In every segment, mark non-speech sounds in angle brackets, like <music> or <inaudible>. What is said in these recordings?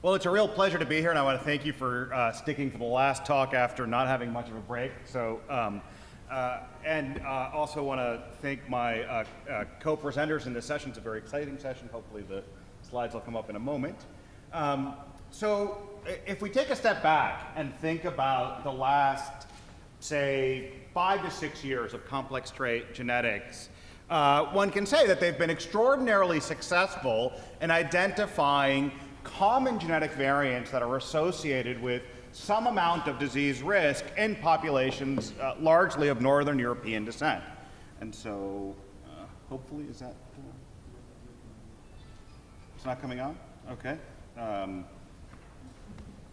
Well, it's a real pleasure to be here, and I want to thank you for uh, sticking for the last talk after not having much of a break. So, um, uh, and uh, also want to thank my uh, uh, co-presenters in this session. It's a very exciting session. Hopefully, the slides will come up in a moment. Um, so, if we take a step back and think about the last, say, five to six years of complex trait genetics, uh, one can say that they've been extraordinarily successful in identifying common genetic variants that are associated with some amount of disease risk in populations uh, largely of Northern European descent. And so, uh, hopefully, is that? Uh, it's not coming on? Okay. Um,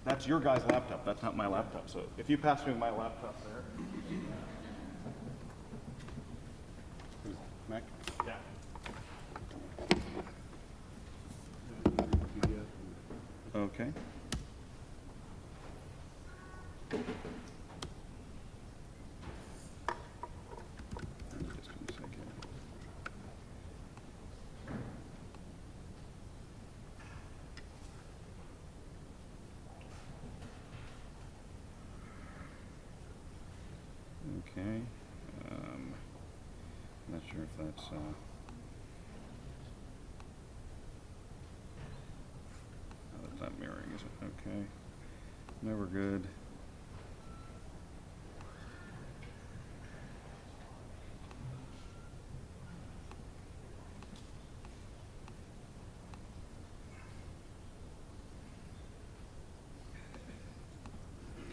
that's your guy's laptop. That's not my laptop. So if you pass me my laptop there. Mac? Okay. Okay. Um, not sure if that's. Uh, oh, that's not mirroring, is it? Okay. Never good.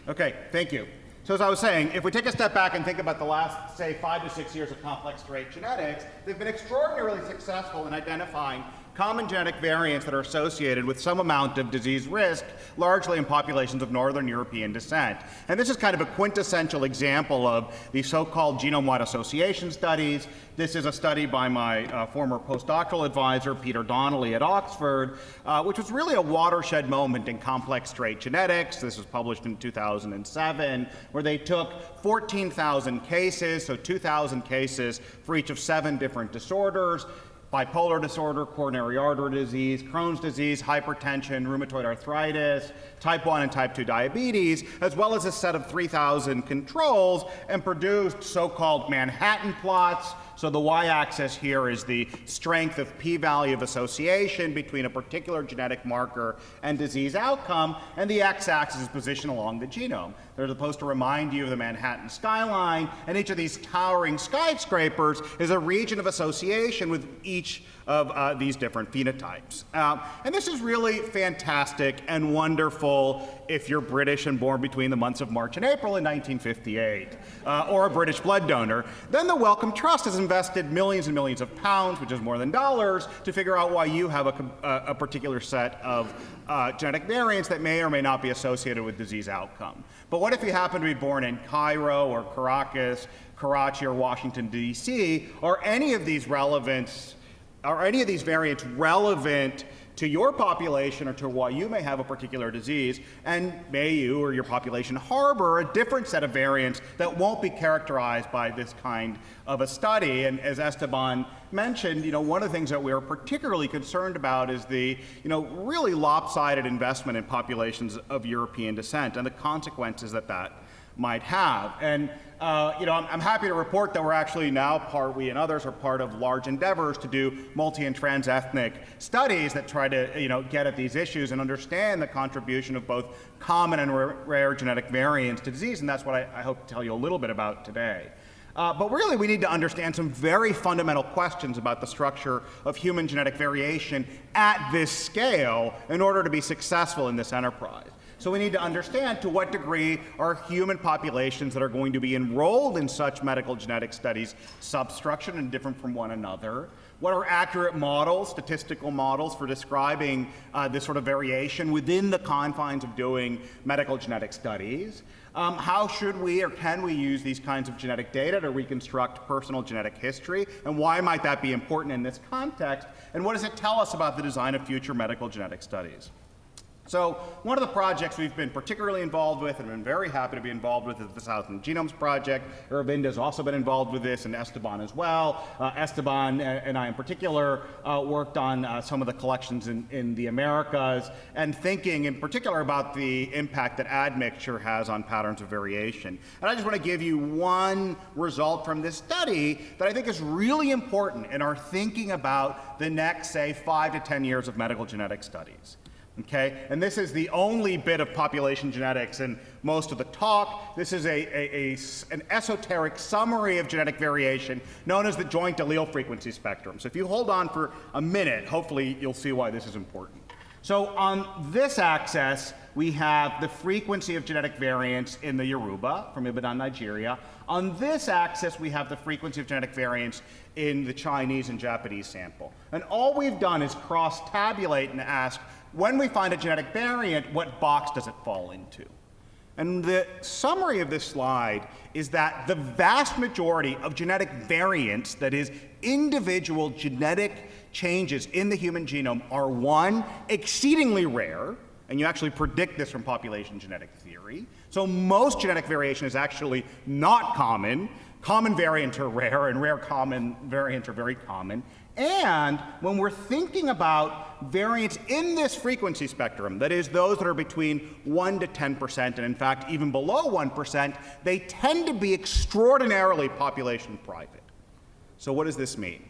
Okay, thank you. So as I was saying, if we take a step back and think about the last, say, five to six years of complex trait genetics, they've been extraordinarily successful in identifying common genetic variants that are associated with some amount of disease risk, largely in populations of Northern European descent. And this is kind of a quintessential example of the so-called genome-wide association studies. This is a study by my uh, former postdoctoral advisor, Peter Donnelly at Oxford, uh, which was really a watershed moment in complex trait genetics. This was published in 2007, where they took 14,000 cases, so 2,000 cases for each of seven different disorders, bipolar disorder, coronary artery disease, Crohn's disease, hypertension, rheumatoid arthritis, type 1 and type 2 diabetes, as well as a set of 3,000 controls, and produced so-called Manhattan plots. So the y-axis here is the strength of p-value of association between a particular genetic marker and disease outcome, and the x-axis is position along the genome. They're supposed to remind you of the Manhattan skyline, and each of these towering skyscrapers is a region of association with each of uh, these different phenotypes. Uh, and this is really fantastic and wonderful if you're British and born between the months of March and April in 1958, uh, or a British blood donor. Then the Wellcome Trust has invested millions and millions of pounds, which is more than dollars, to figure out why you have a, a, a particular set of uh, genetic variants that may or may not be associated with disease outcome. But what if you happen to be born in Cairo or Caracas, Karachi or Washington, D.C., or any of these relevant, are any of these variants relevant to your population or to why you may have a particular disease, and may you or your population harbor a different set of variants that won't be characterized by this kind of a study. And as Esteban mentioned, you know, one of the things that we are particularly concerned about is the, you know, really lopsided investment in populations of European descent and the consequences that that might have. And uh, you know, I'm, I'm, happy to report that we're actually now part, we and others are part of large endeavors to do multi and trans-ethnic studies that try to, you know, get at these issues and understand the contribution of both common and rare genetic variants to disease, and that's what I, I hope to tell you a little bit about today. Uh, but really, we need to understand some very fundamental questions about the structure of human genetic variation at this scale in order to be successful in this enterprise. So we need to understand to what degree are human populations that are going to be enrolled in such medical genetic studies substructured and different from one another? What are accurate models, statistical models for describing uh, this sort of variation within the confines of doing medical genetic studies? Um, how should we or can we use these kinds of genetic data to reconstruct personal genetic history? And why might that be important in this context? And what does it tell us about the design of future medical genetic studies? So one of the projects we've been particularly involved with and been very happy to be involved with is the Thousand Genomes Project. Aravinda has also been involved with this and Esteban as well. Uh, Esteban and I in particular uh, worked on uh, some of the collections in, in, the Americas and thinking in particular about the impact that admixture has on patterns of variation. And I just want to give you one result from this study that I think is really important in our thinking about the next, say, five to 10 years of medical genetic studies. Okay? And this is the only bit of population genetics in most of the talk. This is a, a, a, an esoteric summary of genetic variation known as the joint allele frequency spectrum. So if you hold on for a minute, hopefully you'll see why this is important. So on this axis, we have the frequency of genetic variants in the Yoruba from Ibadan, Nigeria. On this axis, we have the frequency of genetic variants in the Chinese and Japanese sample. And all we've done is cross-tabulate and ask, when we find a genetic variant, what box does it fall into? And the summary of this slide is that the vast majority of genetic variants, that is, individual genetic changes in the human genome, are one, exceedingly rare, and you actually predict this from population genetic theory. So most genetic variation is actually not common. Common variants are rare, and rare common variants are very common. And when we're thinking about variants in this frequency spectrum, that is, those that are between 1 to 10%, and in fact, even below 1%, they tend to be extraordinarily population private. So, what does this mean?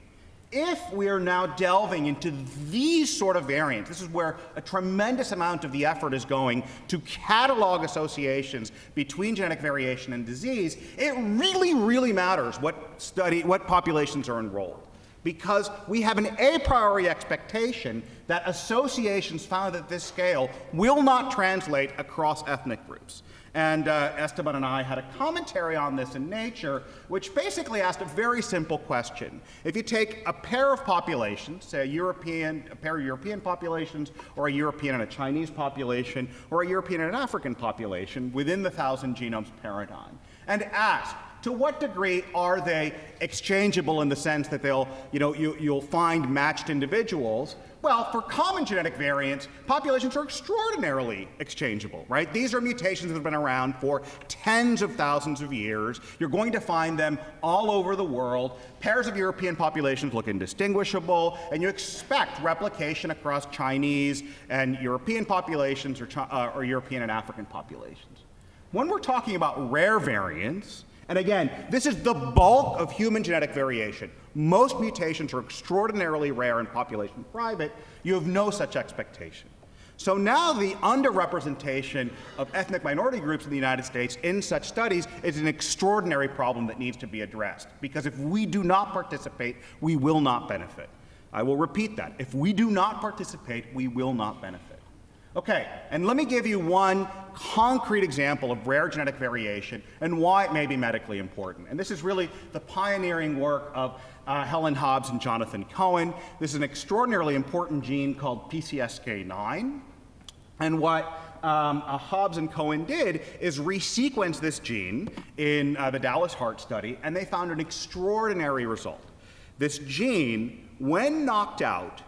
If we are now delving into these sort of variants, this is where a tremendous amount of the effort is going to catalog associations between genetic variation and disease, it really, really matters what study, what populations are enrolled because we have an a priori expectation that associations found at this scale will not translate across ethnic groups. And uh, Esteban and I had a commentary on this in Nature, which basically asked a very simple question. If you take a pair of populations, say a European, a pair of European populations, or a European and a Chinese population, or a European and an African population within the thousand genomes paradigm, and ask, to what degree are they exchangeable in the sense that they'll, you know, you, you'll find matched individuals? Well, for common genetic variants, populations are extraordinarily exchangeable, right? These are mutations that have been around for tens of thousands of years. You're going to find them all over the world. Pairs of European populations look indistinguishable, and you expect replication across Chinese and European populations or, uh, or European and African populations. When we're talking about rare variants, and again, this is the bulk of human genetic variation. Most mutations are extraordinarily rare in population private. You have no such expectation. So now the underrepresentation of ethnic minority groups in the United States in such studies is an extraordinary problem that needs to be addressed. Because if we do not participate, we will not benefit. I will repeat that. If we do not participate, we will not benefit. Okay, and let me give you one concrete example of rare genetic variation and why it may be medically important. And this is really the pioneering work of uh, Helen Hobbs and Jonathan Cohen. This is an extraordinarily important gene called PCSK9. And what um, uh, Hobbs and Cohen did is resequence this gene in uh, the Dallas Heart Study, and they found an extraordinary result. This gene, when knocked out,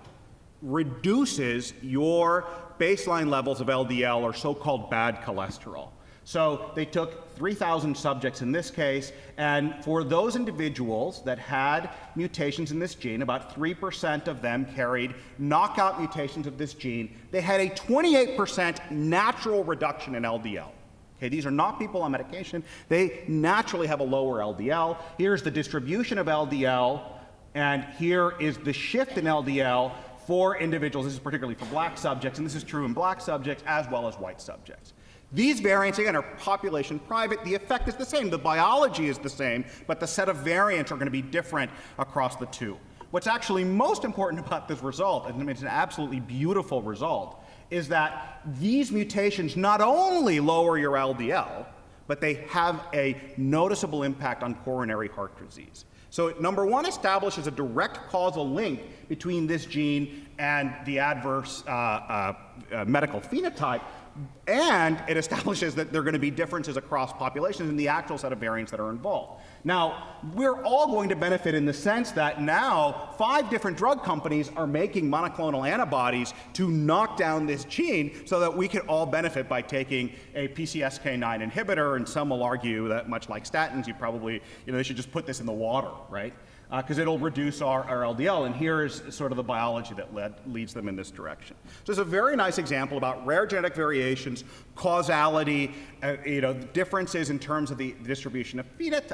reduces your baseline levels of LDL or so-called bad cholesterol. So they took 3,000 subjects in this case, and for those individuals that had mutations in this gene, about 3% of them carried knockout mutations of this gene, they had a 28% natural reduction in LDL. Okay, these are not people on medication. They naturally have a lower LDL. Here's the distribution of LDL, and here is the shift in LDL for individuals. This is particularly for black subjects, and this is true in black subjects as well as white subjects. These variants, again, are population private. The effect is the same. The biology is the same, but the set of variants are going to be different across the two. What's actually most important <laughs> about this result, and it's an absolutely beautiful result, is that these mutations not only lower your LDL, but they have a noticeable impact on coronary heart disease. So number one establishes a direct causal link between this gene and the adverse uh, uh, uh, medical phenotype. and it establishes that there are going to be differences across populations in the actual set of variants that are involved. Now, we're all going to benefit in the sense that now five different drug companies are making monoclonal antibodies to knock down this gene so that we can all benefit by taking a PCSK9 inhibitor. And some will argue that, much like statins, you probably, you know, they should just put this in the water, right? Because uh, it'll reduce our, our, LDL. And here is sort of the biology that led, leads them in this direction. So it's a very nice example about rare genetic variations, causality, uh, you know, differences in terms of the distribution of,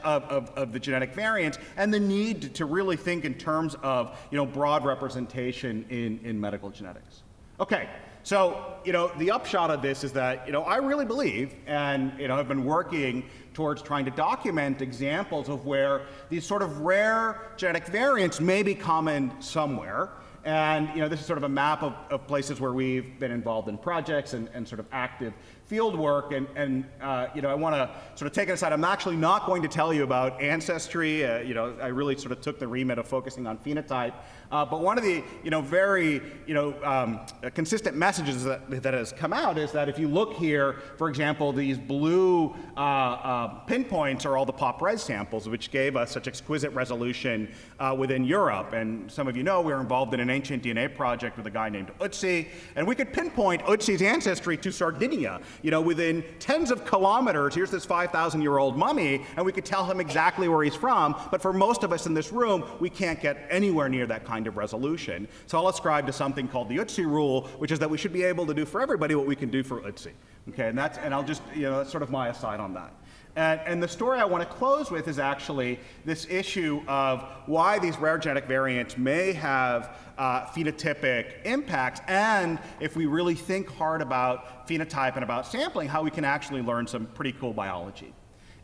of, of, of, the genetic variants, and the need to really think in terms of you know, broad representation in, in medical genetics. Okay, so, you know, the upshot of this is that, you know, I really believe, and, you know, I've been working towards trying to document examples of where these sort of rare genetic variants may be common somewhere. And, you know, this is sort of a map of, of places where we've been involved in projects and, and sort of active field work, and, and uh, you know, I want to sort of take it aside. I'm actually not going to tell you about ancestry. Uh, you know, I really sort of took the remit of focusing on phenotype. Uh, but one of the, you know, very, you know, um, consistent messages that, that has come out is that if you look here, for example, these blue uh, uh, pinpoints are all the POPRES samples, which gave us such exquisite resolution uh, within Europe. And some of you know we were involved in an ancient DNA project with a guy named Ötzi, and we could pinpoint Ötzi's ancestry to Sardinia you know, within tens of kilometers, here's this 5,000 year old mummy, and we could tell him exactly where he's from. But for most of us in this room, we can't get anywhere near that kind of resolution. So I'll ascribe to something called the Ötzi rule, which is that we should be able to do for everybody what we can do for Ötzi. Okay, and that's, and I'll just, you know, that's sort of my aside on that. And, and, the story I want to close with is actually this issue of why these rare genetic variants may have uh, phenotypic impacts, and if we really think hard about phenotype and about sampling, how we can actually learn some pretty cool biology.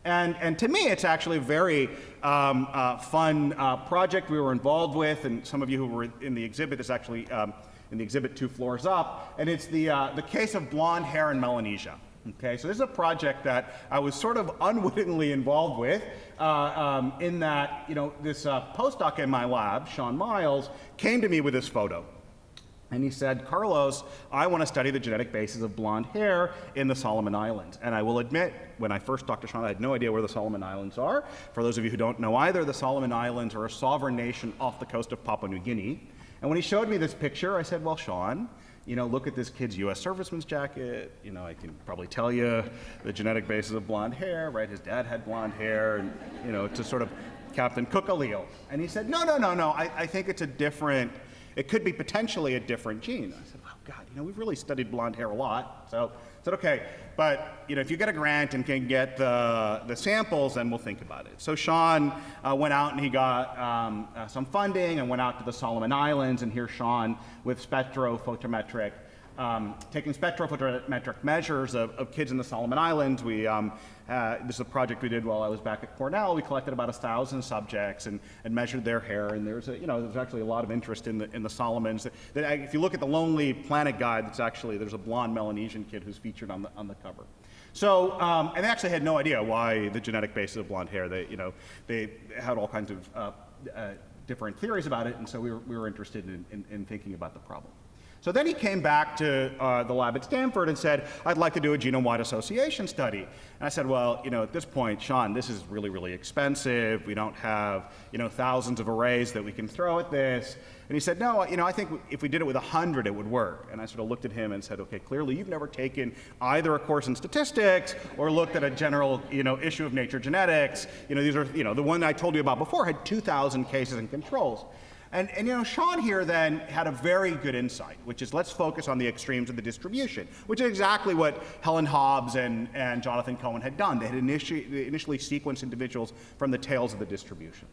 And, and to me, it's actually a very um, uh, fun uh, project we were involved with, and some of you who were in the exhibit is actually um, in the exhibit two floors up, and it's the, uh, the case of blonde hair in Melanesia. Okay, so this is a project that I was sort of <laughs> unwittingly involved with uh, um, in that, you know, this uh, postdoc in my lab, Sean Myles, came to me with this photo. And he said, Carlos, I want to study the genetic basis of blonde hair in the Solomon Islands. And I will admit, when I first talked to Sean, I had no idea where the Solomon Islands are. For those of you who don't know either, the Solomon Islands are a sovereign nation off the coast of Papua New Guinea. And when he showed me this picture, I said, well, Sean, you know, look at this kid's U.S. serviceman's jacket. You know, I can probably tell you the genetic basis of blonde hair, right? His dad had blonde hair, and, you know, to sort of Captain Cook allele. And he said, no, no, no, no, I, I think it's a different, it could be potentially a different gene. I said, well, God, you know, we've really studied blonde hair a lot. So I said, okay, but you know, if you get a grant and can get the, the samples, then we'll think about it. So Sean uh, went out and he got um, uh, some funding and went out to the Solomon Islands, and here's Sean with spectrophotometric um, taking spectrophotometric measures of, of, kids in the Solomon Islands. We, um, uh, this is a project we did while I was back at Cornell. We collected about a thousand subjects and, and measured their hair. And there's, a, you know, there's actually a lot of interest in the, in the Solomons. That, that, if you look at the Lonely Planet guide, that's actually, there's a blonde Melanesian kid who's featured on the, on the cover. So, um, and they actually had no idea why the genetic basis of blonde hair. They, you know, they had all kinds of uh, uh, different theories about it, and so we were, we were interested in, in, in thinking about the problem. So then he came back to uh, the lab at Stanford and said, I'd like to do a genome-wide association study. And I said, well, you know, at this point, Sean, this is really, really expensive. We don't have, you know, thousands of arrays that we can throw at this. And he said, no, you know, I think if we did it with 100, it would work. And I sort of looked at him and said, okay, clearly you've never taken either a course in statistics or looked at a general, you know, issue of nature genetics. You know, these are, you know, the one I told you about before had 2,000 cases and controls. And, and, you know, Sean here then had a very good insight, which is let's focus on the extremes of the distribution, which is exactly what Helen Hobbs and, and Jonathan Cohen had done. They had initially, initially sequenced individuals from the tails of the distribution.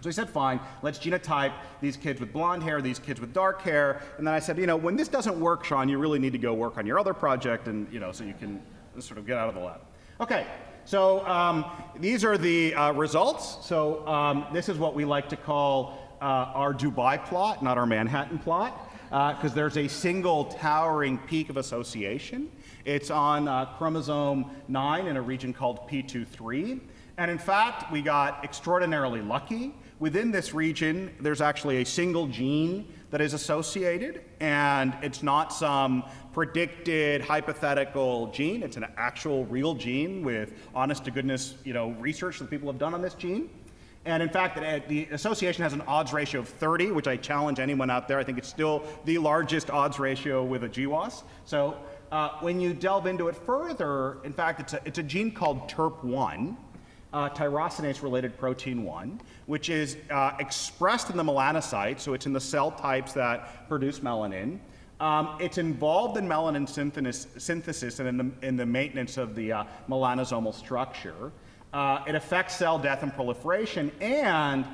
So he said, fine, let's genotype these kids with blonde hair, these kids with dark hair. And then I said, you know, when this doesn't work, Sean, you really need to go work on your other project and, you know, so you can sort of get out of the lab. Okay, so um, these are the uh, results. So um, this is what we like to call our Dubai plot, not our Manhattan plot, because uh, there's a single towering peak of association. It's on uh, chromosome 9 in a region called P23. And in fact, we got extraordinarily lucky. Within this region, there's actually a single gene that is associated, and it's not some predicted hypothetical gene. It's an actual real gene with honest to goodness, you know, research that people have done on this gene. And in fact, the association has an odds ratio of 30, which I challenge anyone out there. I think it's still the largest odds ratio with a GWAS. So uh, when you delve into it further, in fact, it's a, it's a gene called TYRP1, uh, tyrosinase-related protein 1, which is uh, expressed in the melanocyte, so it's in the cell types that produce melanin. Um, it's involved in melanin synthesis and in the, in the maintenance of the uh, melanosomal structure. Uh, it affects cell death and proliferation, and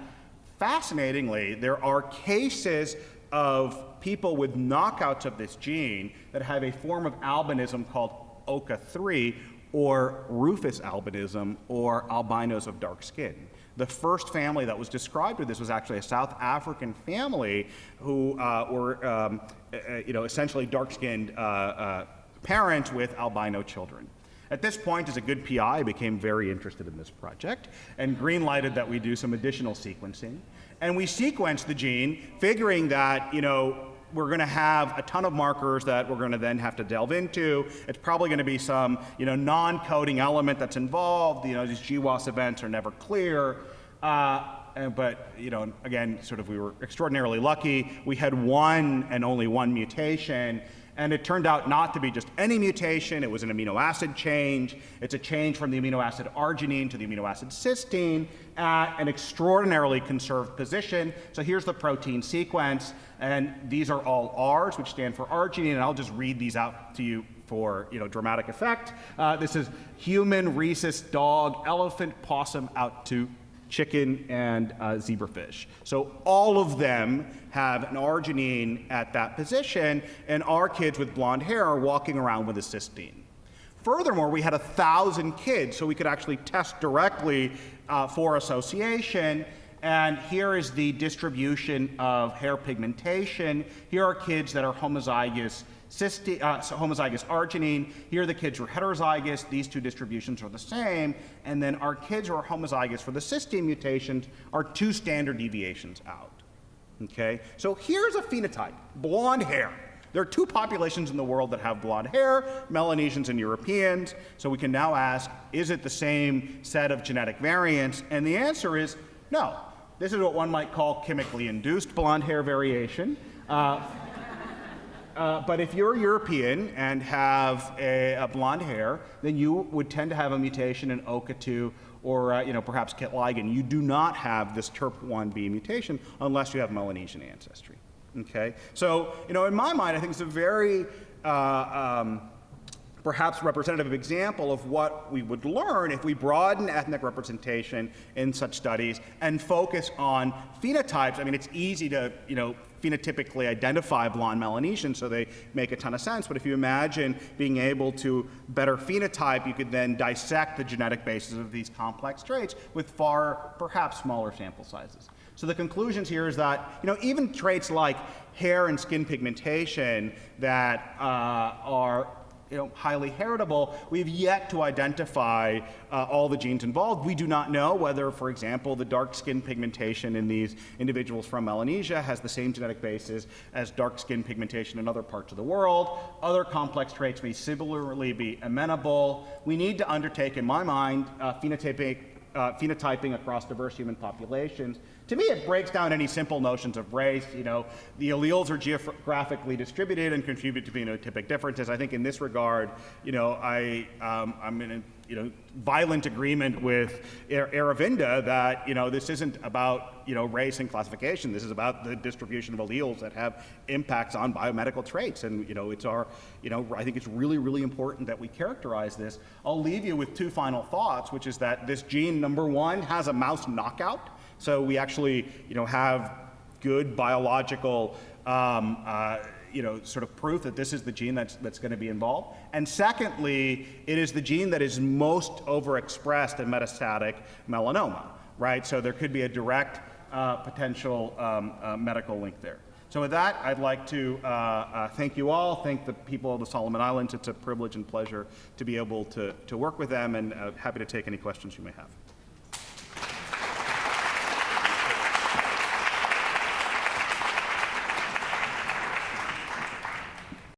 fascinatingly, there are cases of people with knockouts of this gene that have a form of albinism called OCA3 or rufous albinism or albinos of dark skin. The first family that was described with this was actually a South African family who uh, were, um, uh, you know, essentially dark-skinned uh, uh, parents with albino children. At this point, as a good PI, I became very interested in this project and green-lighted that we do some additional sequencing. And we sequenced the gene, figuring that, you know, we're going to have a ton of markers that we're going to then have to delve into. It's probably going to be some you know, non-coding element that's involved. You know, these GWAS events are never clear. Uh, but you know, again, sort of we were extraordinarily lucky. We had one and only one mutation, and it turned out not to be just any mutation, it was an amino acid change. It's a change from the amino acid arginine to the amino acid cysteine at an extraordinarily conserved position. So here's the protein sequence, and these are all R's, which stand for arginine, and I'll just read these out to you for you know, dramatic effect. Uh, this is human, rhesus, dog, elephant, possum, out to chicken, and uh, zebrafish. So all of them have an arginine at that position, and our kids with blonde hair are walking around with a cysteine. Furthermore, we had a thousand kids, so we could actually test directly uh, for association. And here is the distribution of hair pigmentation. Here are kids that are homozygous cysti, uh, so homozygous arginine. Here the kids were heterozygous. These two distributions are the same. And then our kids who are homozygous for the cysteine mutations are two standard deviations out. Okay? So here's a phenotype, blonde hair. There are two populations in the world that have blonde hair, Melanesians and Europeans. So we can now ask, is it the same set of genetic variants? And the answer is no. This is what one might call chemically induced blonde hair variation. Uh, uh, but if you're European and have a, a, blonde hair, then you would tend to have a mutation in OCA2 or uh, you know, perhaps KIT. You do not have this TERP1B mutation unless you have Melanesian ancestry. Okay? So, you know, in my mind, I think it's a very uh, um, perhaps representative example of what we would learn if we broaden ethnic representation in such studies and focus on phenotypes. I mean, it's easy to, you know, phenotypically identify blonde Melanesians, so they make a ton of sense. But if you imagine being able to better phenotype, you could then dissect the genetic basis of these complex traits with far, perhaps smaller sample sizes. So the conclusions here is that, you know, even traits like hair and skin pigmentation that uh, are you know, highly heritable, we've yet to identify uh, all the genes involved. We do not know whether, for example, the dark skin pigmentation in these individuals from Melanesia has the same genetic basis as dark skin pigmentation in other parts of the world. Other complex traits may similarly be amenable. We need to undertake, in my mind, uh, phenotypic, uh, phenotyping across diverse human populations to me, it breaks down any simple notions of race. You know, the alleles are geographically distributed and contribute to phenotypic differences. I think in this regard, you know, I, um, I'm in you know, violent agreement with Aravinda that you know, this isn't about you know, race and classification. This is about the distribution of alleles that have impacts on biomedical traits. And you know, it's our, you know, I think it's really, really important that we characterize this. I'll leave you with two final thoughts, which is that this gene, number one, has a mouse knockout. So we actually, you know, have good biological, um, uh, you know, sort of proof that this is the gene that's, that's going to be involved. And secondly, it is the gene that is most overexpressed in metastatic melanoma, right? So there could be a direct uh, potential um, uh, medical link there. So with that, I'd like to uh, uh, thank you all, thank the people of the Solomon Islands. It's a privilege and pleasure to be able to, to work with them and uh, happy to take any questions you may have.